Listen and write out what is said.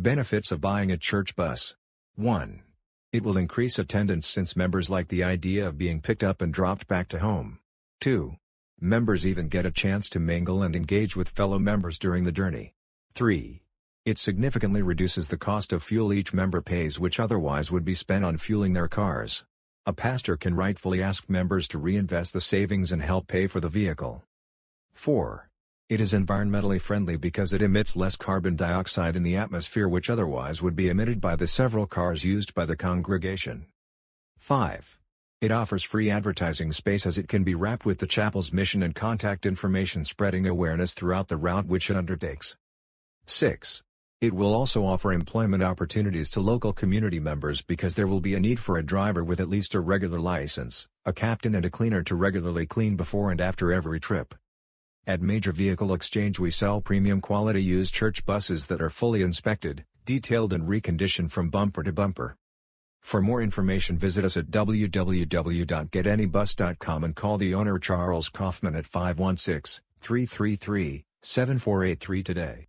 Benefits of buying a church bus 1. It will increase attendance since members like the idea of being picked up and dropped back to home. 2. Members even get a chance to mingle and engage with fellow members during the journey. 3. It significantly reduces the cost of fuel each member pays which otherwise would be spent on fueling their cars. A pastor can rightfully ask members to reinvest the savings and help pay for the vehicle. 4. It is environmentally friendly because it emits less carbon dioxide in the atmosphere which otherwise would be emitted by the several cars used by the congregation. 5. It offers free advertising space as it can be wrapped with the chapel's mission and contact information spreading awareness throughout the route which it undertakes. 6. It will also offer employment opportunities to local community members because there will be a need for a driver with at least a regular license, a captain and a cleaner to regularly clean before and after every trip. At Major Vehicle Exchange we sell premium quality used church buses that are fully inspected, detailed and reconditioned from bumper to bumper. For more information visit us at www.getanybus.com and call the owner Charles Kaufman at 516-333-7483 today.